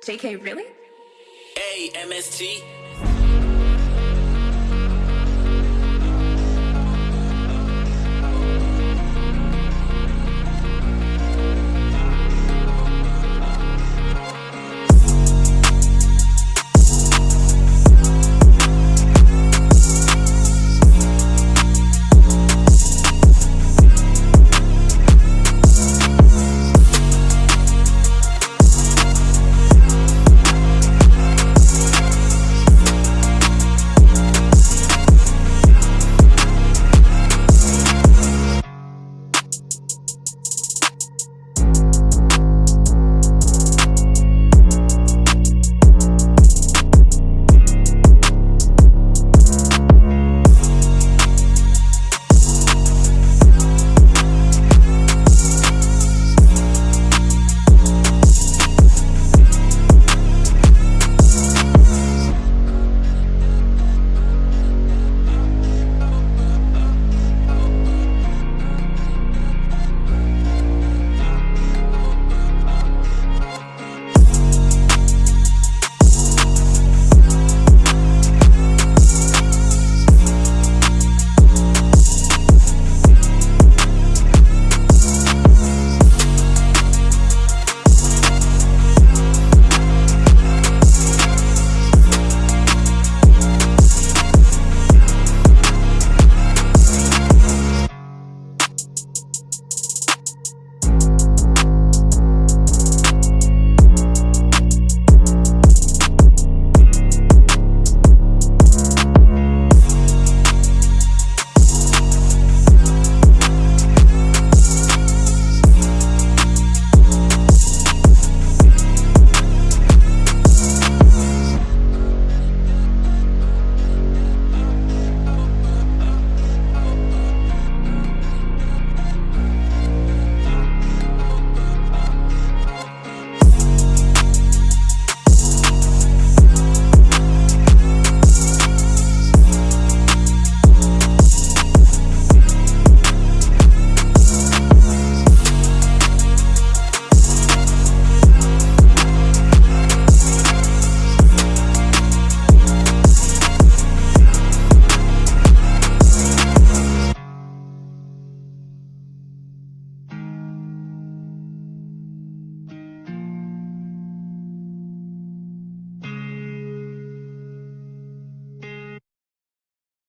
JK, really? A M S T